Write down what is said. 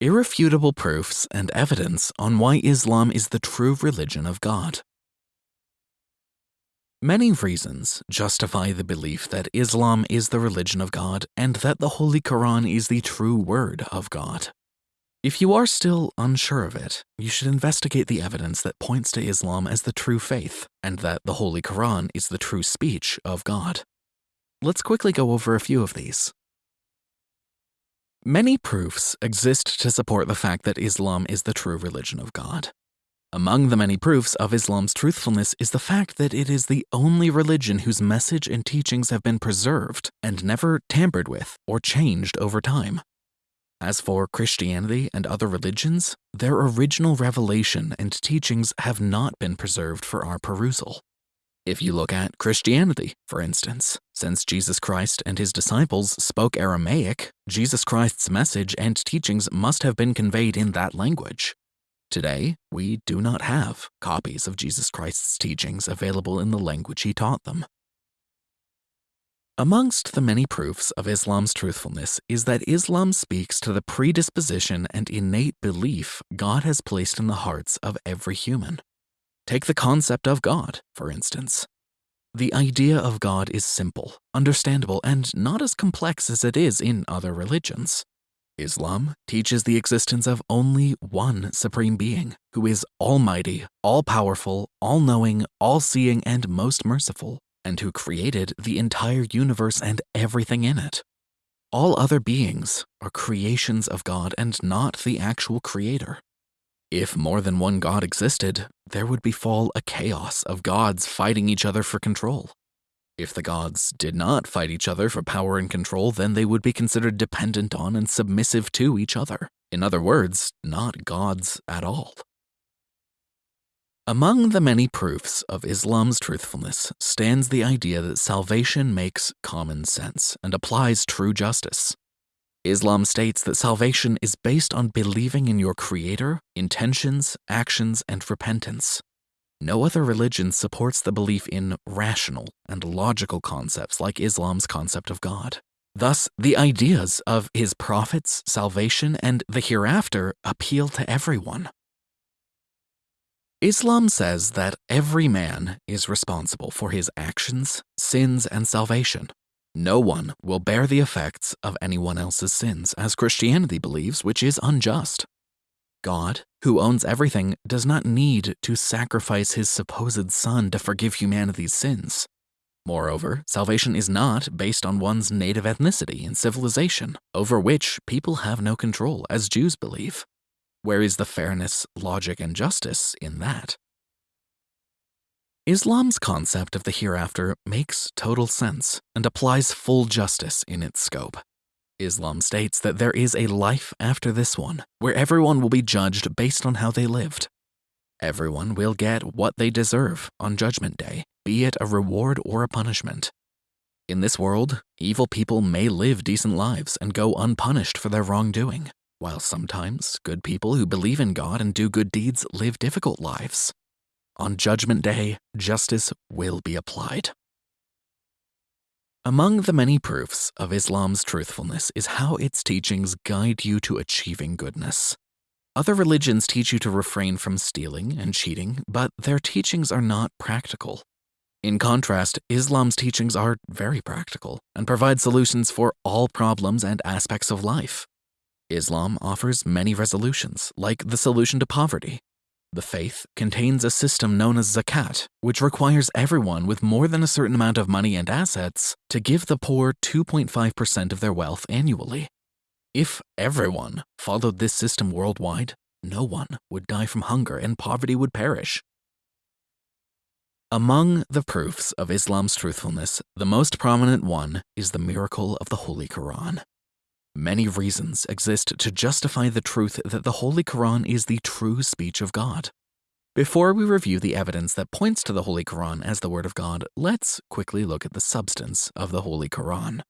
Irrefutable proofs and evidence on why Islam is the true religion of God. Many reasons justify the belief that Islam is the religion of God and that the Holy Quran is the true word of God. If you are still unsure of it, you should investigate the evidence that points to Islam as the true faith and that the Holy Quran is the true speech of God. Let's quickly go over a few of these. Many proofs exist to support the fact that Islam is the true religion of God. Among the many proofs of Islam's truthfulness is the fact that it is the only religion whose message and teachings have been preserved and never tampered with or changed over time. As for Christianity and other religions, their original revelation and teachings have not been preserved for our perusal. If you look at Christianity, for instance, since Jesus Christ and his disciples spoke Aramaic, Jesus Christ's message and teachings must have been conveyed in that language. Today, we do not have copies of Jesus Christ's teachings available in the language he taught them. Amongst the many proofs of Islam's truthfulness is that Islam speaks to the predisposition and innate belief God has placed in the hearts of every human. Take the concept of God, for instance. The idea of God is simple, understandable, and not as complex as it is in other religions. Islam teaches the existence of only one supreme being who is almighty, all-powerful, all-knowing, all-seeing, and most merciful, and who created the entire universe and everything in it. All other beings are creations of God and not the actual creator. If more than one god existed, there would befall a chaos of gods fighting each other for control. If the gods did not fight each other for power and control, then they would be considered dependent on and submissive to each other. In other words, not gods at all. Among the many proofs of Islam's truthfulness stands the idea that salvation makes common sense and applies true justice. Islam states that salvation is based on believing in your creator, intentions, actions, and repentance. No other religion supports the belief in rational and logical concepts like Islam's concept of God. Thus, the ideas of his prophets, salvation, and the hereafter appeal to everyone. Islam says that every man is responsible for his actions, sins, and salvation. No one will bear the effects of anyone else's sins, as Christianity believes, which is unjust. God, who owns everything, does not need to sacrifice his supposed son to forgive humanity's sins. Moreover, salvation is not based on one's native ethnicity and civilization, over which people have no control, as Jews believe. Where is the fairness, logic, and justice in that? Islam's concept of the hereafter makes total sense and applies full justice in its scope. Islam states that there is a life after this one, where everyone will be judged based on how they lived. Everyone will get what they deserve on Judgment Day, be it a reward or a punishment. In this world, evil people may live decent lives and go unpunished for their wrongdoing, while sometimes good people who believe in God and do good deeds live difficult lives. On Judgment Day, justice will be applied. Among the many proofs of Islam's truthfulness is how its teachings guide you to achieving goodness. Other religions teach you to refrain from stealing and cheating, but their teachings are not practical. In contrast, Islam's teachings are very practical and provide solutions for all problems and aspects of life. Islam offers many resolutions, like the solution to poverty, the faith contains a system known as zakat, which requires everyone with more than a certain amount of money and assets to give the poor 2.5% of their wealth annually. If everyone followed this system worldwide, no one would die from hunger and poverty would perish. Among the proofs of Islam's truthfulness, the most prominent one is the miracle of the Holy Quran. Many reasons exist to justify the truth that the Holy Quran is the true speech of God. Before we review the evidence that points to the Holy Quran as the Word of God, let's quickly look at the substance of the Holy Quran.